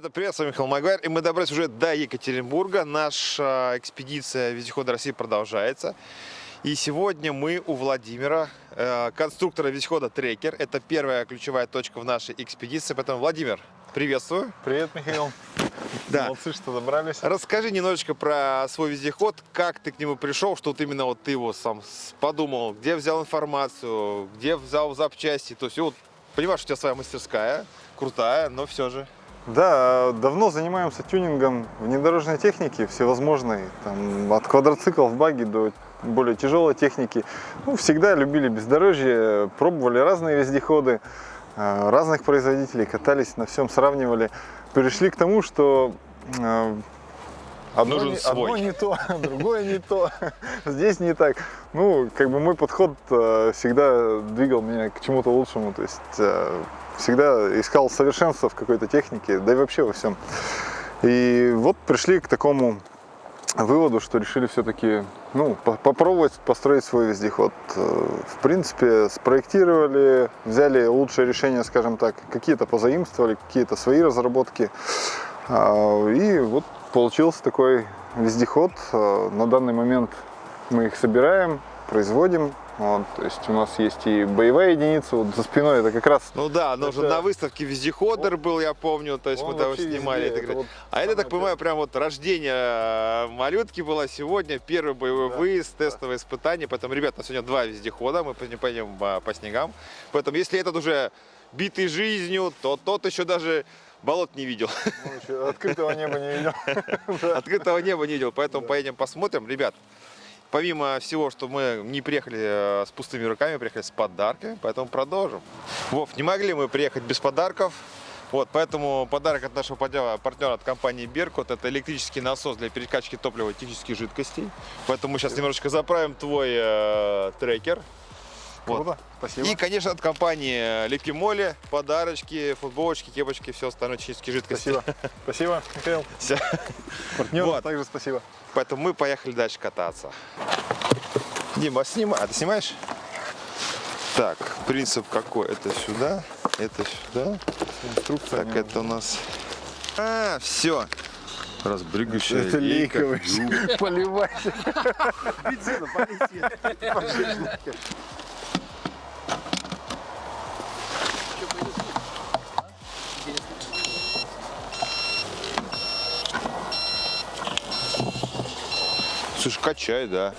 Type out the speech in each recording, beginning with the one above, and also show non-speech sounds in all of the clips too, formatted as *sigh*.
ребята, привет, с вами Михаил Магуайр, и мы добрались уже до Екатеринбурга. Наша экспедиция вездехода России продолжается. И сегодня мы у Владимира, э, конструктора вездехода Трекер. Это первая ключевая точка в нашей экспедиции. Поэтому, Владимир, приветствую. Привет, Михаил. Да. Молодцы, что добрались. Расскажи немножечко про свой вездеход, как ты к нему пришел, что вот именно вот ты его сам подумал, где взял информацию, где взял запчасти. То есть, вот, понимаешь, у тебя своя мастерская, крутая, но все же. Да, давно занимаемся тюнингом внедорожной техники всевозможной, там, от квадроциклов, баги до более тяжелой техники. Ну, всегда любили бездорожье, пробовали разные вездеходы, э, разных производителей, катались на всем, сравнивали. Пришли к тому, что э, одно, Нужен не, свой. одно не то, *laughs* другое не то, *laughs* здесь не так. Ну, как бы мой подход э, всегда двигал меня к чему-то лучшему, то есть всегда искал совершенство в какой-то технике, да и вообще во всем. И вот пришли к такому выводу, что решили все-таки ну, по- попробовать построить свой вездеход. Э, В принципе, спроектировали, взяли лучшее решение, скажем так, какие-то позаимствовали, какие-то свои разработки. А, И вот получился такой вездеход. Э, На данный момент мы их собираем, производим. Вот, то есть у нас есть и боевая единица, вот за спиной это как раз Ну да, но уже Это- на выставке вездеходер был, я помню, то есть Он мы там снимали. везде, это это вот а это, так понимаю, прям вот рождение э, малютки было сегодня, первый боевой Да, выезд, тестовое испытание. Поэтому, ребят, у нас сегодня два вездехода, мы пойдем- пойдем а, по снегам. Поэтому, если этот уже битый жизнью, то тот еще даже болот не видел. ну, еще открытого неба не видел. *laughs* Открытого неба не видел, поэтому поедем посмотрим. Ребят, помимо всего, что мы не приехали э, с пустыми руками, приехали с подарками, поэтому продолжим. Вов, не могли мы приехать без подарков. Вот, поэтому подарок от нашего партнера, партнера от компании Беркут это электрический насос для перекачки топлива и технических жидкостей. Поэтому мы сейчас немножечко заправим твой э, трекер. Вот. Круто, спасибо. И, конечно, от компании Лепимоли подарочки, футболочки, кепочки, все остальное технические жидкости. Спасибо. *laughs* Спасибо, Михаил. Всё. Партнер, Вот. также спасибо. Поэтому мы поехали дальше кататься. Дима, снимай. А ты снимаешь? Так, принцип какой? Это сюда, это сюда. Инструкция. Так, это у нас... А, все. Разбрыгающая Это лейка. лейковый. *laughs* Поливайся. Слушай, качай, да.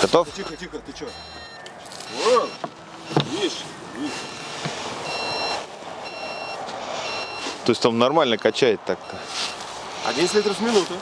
Готов? Тихо, тихо, ты чё? О, видишь, видишь. То есть он нормально качает так-то. 11 литров в минуту.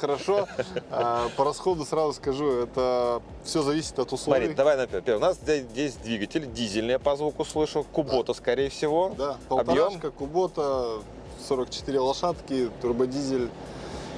Хорошо. А, По расходу сразу скажу, это все зависит от условий. Смотри, давай например. У нас здесь, двигатель дизельный, я по звуку слышу. Кубота, скорее всего. Да, Объем. полторашка, кубота, 44 лошадки, турбодизель,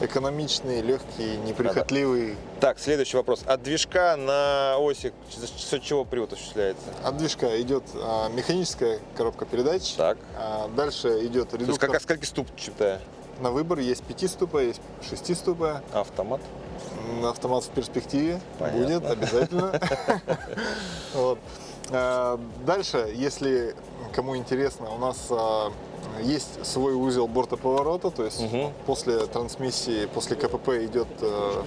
экономичный, легкий, неприхотливый. Так, следующий вопрос. От движка на оси счет чего привод осуществляется? От движка идет а, механическая коробка передач. Так. А, дальше идет То есть редуктор как, скольки ступчатая? На выбор. Есть 5 ступа, есть 6 ступа. Автомат. Автомат в перспективе Понятно. будет обязательно. *laughs* А, Дальше, если кому интересно, у нас а, есть свой узел бортоповорота, то есть после трансмиссии, после КПП идет э,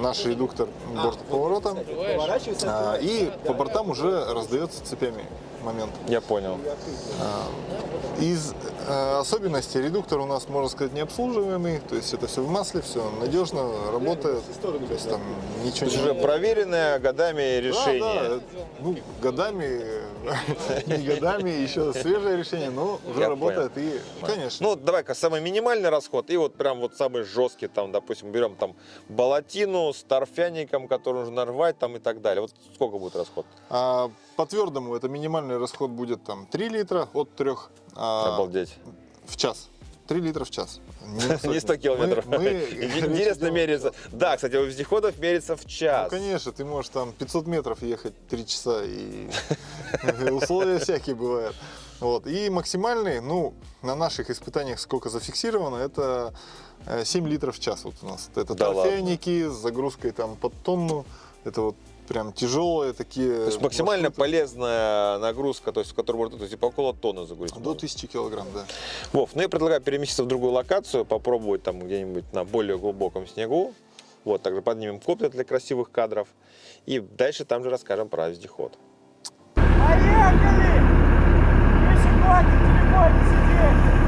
наш редуктор бортповорота. А, И по бортам уже раздается цепями момент. Я понял. Из э, особенностей редуктор у нас, можно сказать, необслуживаемый, то есть это все в масле, все надежно работает, то есть там ничего Это уже проверенное годами решение. Да, да, ну, годами, *laughs* не годами, еще свежее решение, но уже работает и, конечно. Ну, давай-ка самый минимальный расход и вот прям вот самый жесткий, там, допустим, берем там болотину с торфяником, который нужно рвать там и так далее. Вот сколько будет расход? А по твердому это минимальный расход будет там 3 литра от 3 Обалдеть. В час. 3 литра в час. Не *laughs* 100 километров. Мы- мы- *laughs* Интересно меряется. Да, кстати, у вездеходов мерится в Ну, час. конечно, ты можешь там 500 метров ехать 3 часа, и *laughs* условия всякие бывают. Вот. И максимальный, ну, на наших испытаниях сколько зафиксировано, это э, 7 литров в час вот у нас. Это Да торфяники с загрузкой там под тонну, это вот прям тяжелые такие То есть максимально маршруты. полезная нагрузка, то есть в которой можно то есть, типа около тонны загрузить. До можно. 1000 килограмм, да. Вов, ну я предлагаю переместиться в другую локацию, попробовать там где-нибудь на более глубоком снегу. Вот, также поднимем коптер для красивых кадров. И дальше там же расскажем про вездеход. Поехали! Если хватит в телефоне сидеть,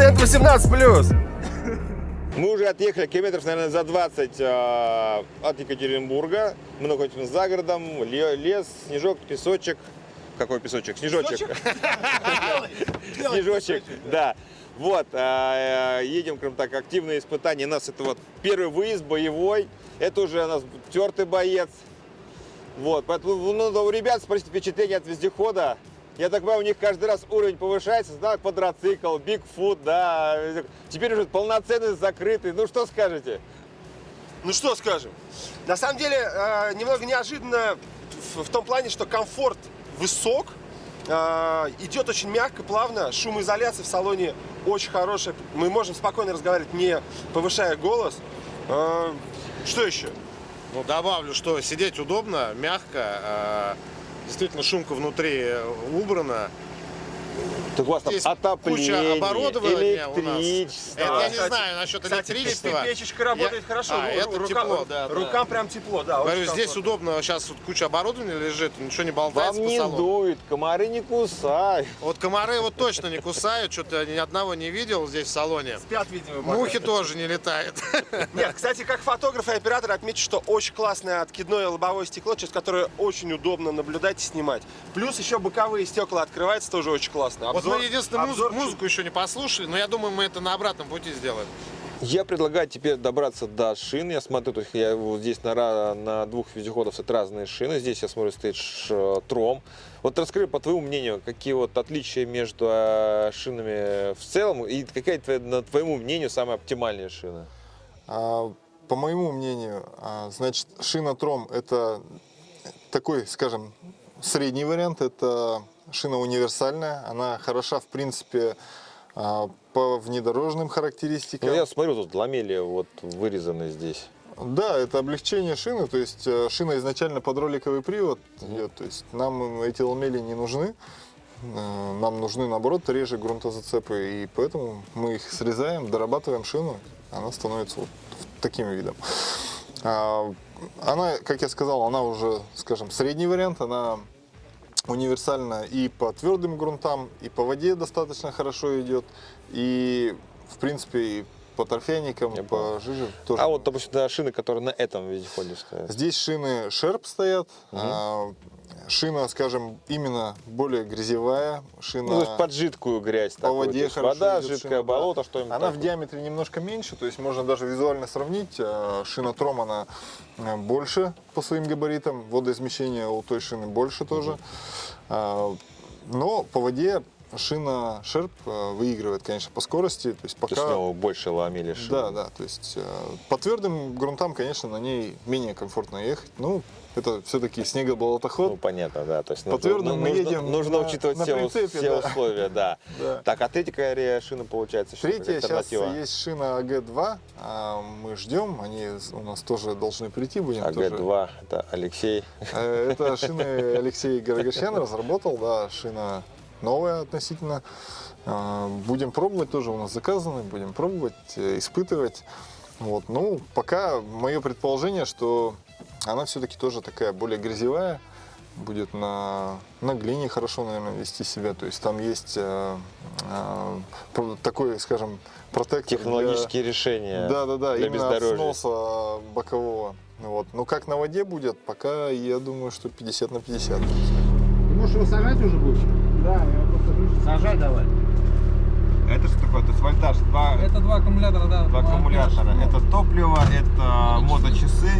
Контент 18+. Мы уже отъехали километров, наверное, за 20 э, от Екатеринбурга. Мы находимся за городом, ле- лес, снежок, песочек. Какой песочек? Снежочек. *laughs* Снежочек, да. Вот, э, едем, скажем так, активные испытания. У нас это вот первый выезд боевой. Это уже у нас тертый боец. Вот, поэтому ну, у ребят спросить впечатление от вездехода. Я так понимаю, у них каждый раз уровень повышается, да, квадроцикл, бигфут, да. Теперь уже полноценный, закрытый. Ну, что скажете? Ну что скажем? На самом деле, э, немного неожиданно в, в том плане, что комфорт высок, э, идет очень мягко, плавно, шумоизоляция в салоне очень хорошая. Мы можем спокойно разговаривать, не повышая голос. Э, что еще? Ну, добавлю, что сидеть удобно, мягко. э, Действительно, шумка внутри э, убрана. Так у вас там Здесь отопление, куча оборудования у нас. электричество. Это я не знаю насчет Кстати, электричества. печечка работает Я- хорошо. А, ру- это рукам- тепло, да, да. Рукам прям тепло, да. Говорю, здесь комфортно. удобно, сейчас вот куча оборудования лежит, ничего не Вам болтается по не дует, комары не кусают. Вот комары вот точно не кусают, что-то ни одного не видел здесь в салоне. Спят, видимо, Мухи тоже не летают. *laughs* Нет, кстати, как фотограф и оператор отмечу, что очень классное откидное лобовое стекло, через которое очень удобно наблюдать и снимать. Плюс еще боковые стекла открываются, тоже очень классно. Вот Обзор- мы единственное обзор музыку еще не послушали, но я думаю, мы это на обратном пути сделаем. Я предлагаю теперь добраться до шин. Я смотрю, то есть я вот здесь на, на двух вездеходах стоят разные шины. Здесь я смотрю, стоит ш- тром. Вот расскажи, по твоему мнению, какие вот отличия между э, шинами в целом и какая, твоя- на твоему мнению, самая оптимальная шина? А, По моему мнению, а, значит, шина Тром это такой, скажем, средний вариант. Это шина универсальная. Она хороша, в принципе, а, по внедорожным характеристикам. Ну, я смотрю, тут ламели вот вырезаны здесь. Да, это облегчение шины, то есть э, шина изначально под роликовый привод идет, то есть нам эти ламели не нужны, Э, нам нужны наоборот реже грунтозацепы, и поэтому мы их срезаем, дорабатываем шину, она становится вот таким видом. А, Она, как я сказал, она уже, скажем, средний вариант, она универсально и по твердым грунтам, и по воде достаточно хорошо идет, и в принципе и по торфяникам, Я по жиже тоже. А вот, допустим, да, шины, которые на этом вездеходе стоят. Здесь шины Шерп стоят, а, шина, скажем, именно более грязевая, шина Ну, то есть под жидкую грязь. по воде есть хорошо Вода, жидкое шина, болото, что-нибудь Она в такое. диаметре немножко меньше, то есть можно даже визуально сравнить. э, Шина Тром, она э, больше по своим габаритам, водоизмещение у той шины больше тоже. А, Но по воде шина Шерп э, выигрывает, конечно, по скорости. То есть То есть пока... у него больше ломили шины. Да, да, то есть э, по твердым грунтам, конечно, на ней менее комфортно ехать. Ну, это все-таки Ну, снегоболотоход. понятно, да. То есть По твердым мы нужно, едем нужно на- учитывать на все, прицепе, все да. условия, да. *laughs* Да. Так, а третья какая шина получается? Третья сейчас есть шина АГ-2. а Мы ждем, они у нас тоже должны прийти. Будем тоже АГ-2, это Алексей. Э, Это шины *laughs* Алексей Гарагашьян разработал, да, шина новая относительно. Э, Будем пробовать, тоже у нас заказаны, будем пробовать, э, испытывать. Вот. Ну, пока мое предположение, что она все-таки тоже такая более грязевая, будет на, на глине хорошо, наверное, вести себя. То есть там есть э, э, такой, скажем, протектор для- Технологические решения да, да, да, для именно от бездорожья. сноса бокового. Вот. Но как на воде будет, пока я думаю, что 50 на 50. Ты можешь его сажать уже будешь? Да, я просто слышу. Сажай давай. Это что такое? То есть вольтаж, два, Это два аккумулятора, да. аккумулятора. Это топливо, это моточасы,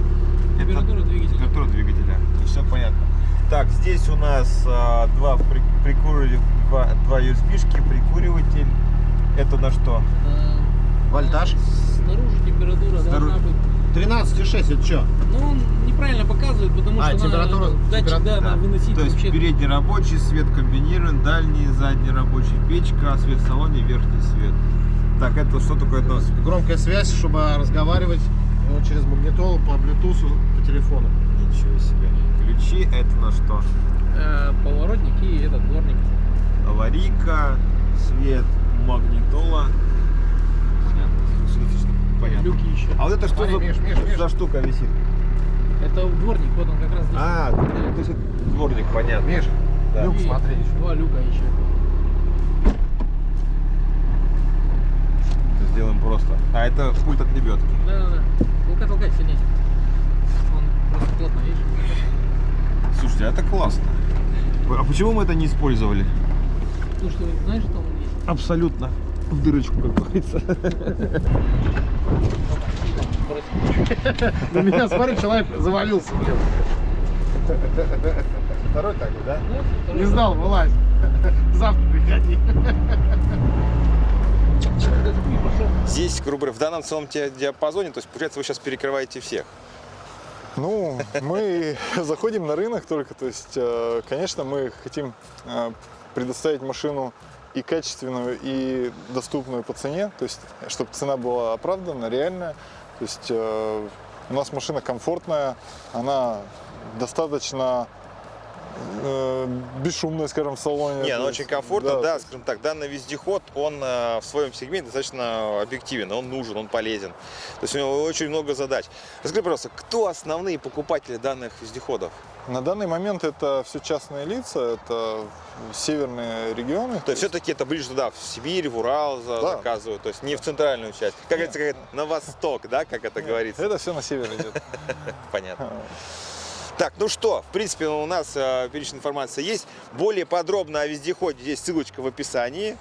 Температура двигателя. температура двигателя. Все понятно. Так, здесь у нас а, два, при, прикуривателя, два, два USB-шки, прикуриватель. Это на что? Вольтаж. Снаружи температура Снаружи. должна быть. 13,6 это что? Ну, он неправильно показывает, потому А, что температура- надо датчик, температура, да, да. надо выносить То есть вообще. передний рабочий свет комбинирован, дальний, задний рабочий печка, свет в салоне, верхний свет. Так, это что такое нас? Громкая связь, чтобы разговаривать ну, через магнитолу по Bluetooth по телефону. Ничего себе. Ключи, это на что? Э, поворотник и этот дворник. Аварийка, свет, магнитола. Понятно. Люки еще. А вот это что Смотри, за, Миш, Миш, Миш. за штука висит? Это дворник, вот он как раз здесь. А, то есть это дворник, понятно. Миш, Да. люк смотри. Два люка еще. Сделаем просто. А это пульт от лебедки. Да, да, да. Толкай, толкай сильнее. Он просто плотно, видишь? Слушайте, это классно. А почему мы это не использовали? Ну что, знаешь, что он есть? Абсолютно. В дырочку, как говорится. На меня, смотри, человек завалился. Второй такой, да? Не знал, вылазь. Завтра приходи. Здесь, грубо говоря, в данном целом ди- диапазоне, то есть, получается, вы сейчас перекрываете всех. Ну, мы *laughs* заходим на рынок только, то есть, э, конечно, мы хотим э, предоставить машину и качественную, и доступную по цене, то есть, чтобы цена была оправдана, реальная. То есть, э, у нас машина комфортная, она достаточно э, бесшумная, скажем, в салоне. Не, есть, очень комфортно, то да, есть, скажем так, данный вездеход, он э, в своем сегменте достаточно объективен, он нужен, он полезен. То есть у него очень много задач. Расскажи, пожалуйста, кто основные покупатели данных вездеходов? На данный момент это все частные лица, это северные регионы. То есть все-таки это ближе туда, в Сибирь, в Урал Да. заказывают, то есть не в центральную часть. Как говорится, как на восток, да, как это говорится. Это все на север идет. *laughs* Понятно. Так, ну что, в принципе, у нас э, перечень информации есть. Более подробно о вездеходе здесь ссылочка в описании.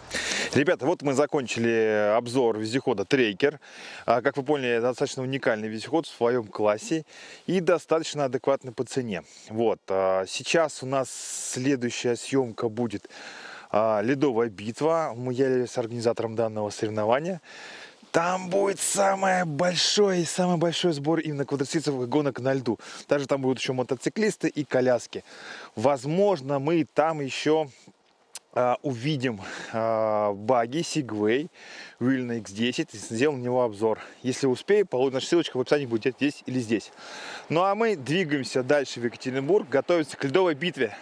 Ребята, вот мы закончили обзор вездехода Трейкер. А, Как вы поняли, достаточно уникальный вездеход в своем классе и достаточно адекватный по цене. Вот. а, Сейчас у нас следующая съемка будет а, ледовая битва. Мы являемся организатором данного соревнования. Там будет самое большое самый большой сбор именно квадроциклов гонок на льду. Также там будут еще мотоциклисты и коляски. Возможно, мы там еще а, увидим а, баги Segway Wheel X10 и сделаем на него обзор. Если успею, получится наша ссылочка в описании будет здесь или здесь. Ну а мы двигаемся дальше в Екатеринбург, готовиться к ледовой битве.